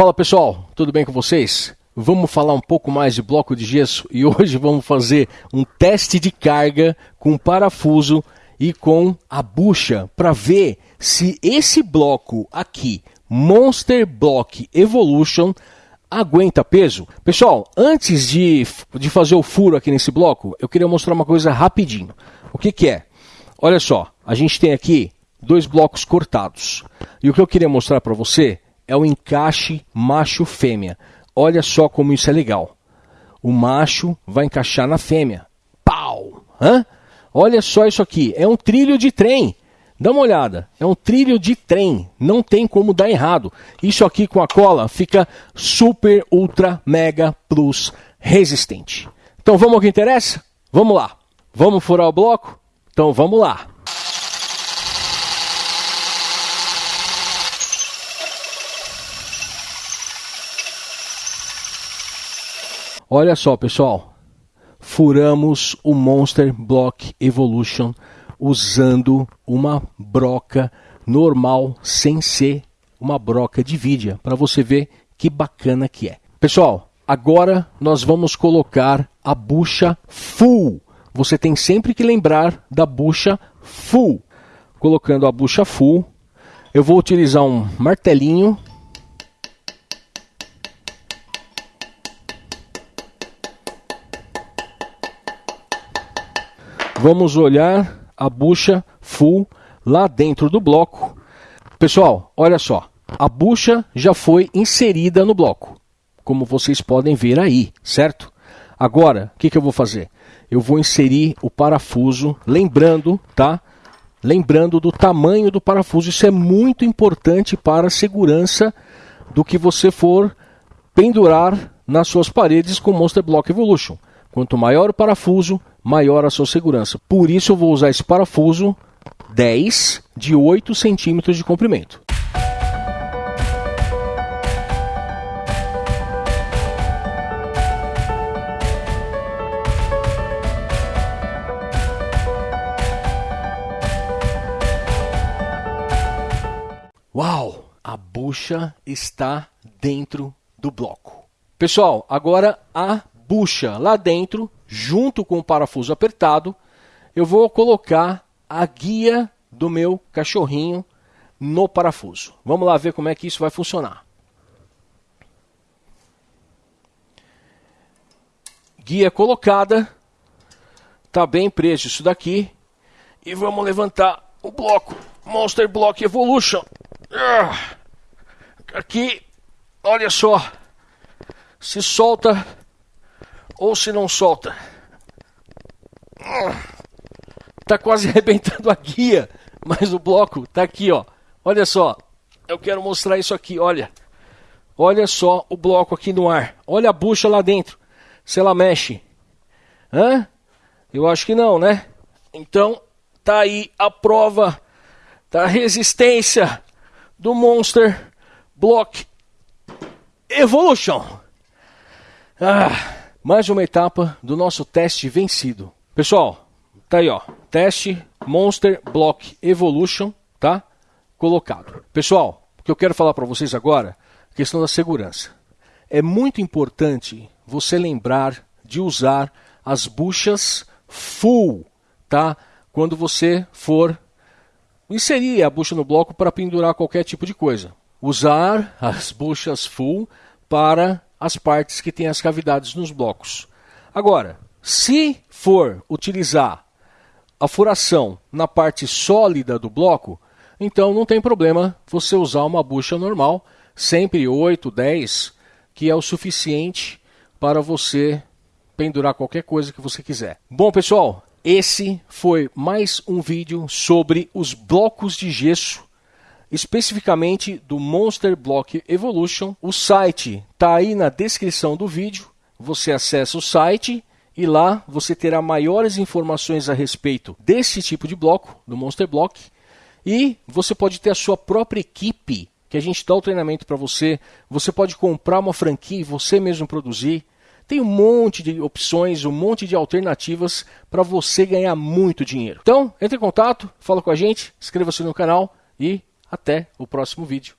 Fala pessoal, tudo bem com vocês? Vamos falar um pouco mais de bloco de gesso e hoje vamos fazer um teste de carga com parafuso e com a bucha para ver se esse bloco aqui, Monster Block Evolution, aguenta peso. Pessoal, antes de, de fazer o furo aqui nesse bloco, eu queria mostrar uma coisa rapidinho. O que, que é? Olha só, a gente tem aqui dois blocos cortados. E o que eu queria mostrar para você é o encaixe macho-fêmea. Olha só como isso é legal. O macho vai encaixar na fêmea. Pau! Hã? Olha só isso aqui. É um trilho de trem. Dá uma olhada. É um trilho de trem. Não tem como dar errado. Isso aqui com a cola fica super, ultra, mega, plus resistente. Então vamos ao que interessa? Vamos lá. Vamos furar o bloco? Então vamos lá. Olha só, pessoal. Furamos o Monster Block Evolution usando uma broca normal, sem ser uma broca de vidia, para você ver que bacana que é. Pessoal, agora nós vamos colocar a bucha full. Você tem sempre que lembrar da bucha full. Colocando a bucha full, eu vou utilizar um martelinho vamos olhar a bucha full lá dentro do bloco. Pessoal, olha só, a bucha já foi inserida no bloco, como vocês podem ver aí, certo? Agora, o que, que eu vou fazer? Eu vou inserir o parafuso, lembrando, tá? Lembrando do tamanho do parafuso, isso é muito importante para a segurança do que você for pendurar nas suas paredes com Monster Block Evolution. Quanto maior o parafuso, maior a sua segurança. Por isso eu vou usar esse parafuso 10 de 8 centímetros de comprimento. Uau! A bucha está dentro do bloco. Pessoal, agora a bucha lá dentro, junto com o parafuso apertado, eu vou colocar a guia do meu cachorrinho no parafuso. Vamos lá ver como é que isso vai funcionar. Guia colocada, está bem preso isso daqui. E vamos levantar o bloco Monster Block Evolution. Ah, aqui, olha só, se solta ou se não solta. Tá quase arrebentando a guia, mas o bloco tá aqui, ó. Olha só. Eu quero mostrar isso aqui, olha. Olha só o bloco aqui no ar. Olha a bucha lá dentro. Se ela mexe. Hã? Eu acho que não, né? Então, tá aí a prova da resistência do Monster Block Evolution. Ah mais uma etapa do nosso teste vencido. Pessoal, tá aí ó, teste Monster Block Evolution, tá? Colocado. Pessoal, o que eu quero falar para vocês agora, questão da segurança. É muito importante você lembrar de usar as buchas full, tá? Quando você for inserir a bucha no bloco para pendurar qualquer tipo de coisa. Usar as buchas full para as partes que têm as cavidades nos blocos. Agora, se for utilizar a furação na parte sólida do bloco, então não tem problema você usar uma bucha normal, sempre 8, 10, que é o suficiente para você pendurar qualquer coisa que você quiser. Bom, pessoal, esse foi mais um vídeo sobre os blocos de gesso especificamente do Monster Block Evolution. O site está aí na descrição do vídeo. Você acessa o site e lá você terá maiores informações a respeito desse tipo de bloco, do Monster Block. E você pode ter a sua própria equipe, que a gente dá o treinamento para você. Você pode comprar uma franquia e você mesmo produzir. Tem um monte de opções, um monte de alternativas para você ganhar muito dinheiro. Então, entre em contato, fala com a gente, inscreva-se no canal e até o próximo vídeo.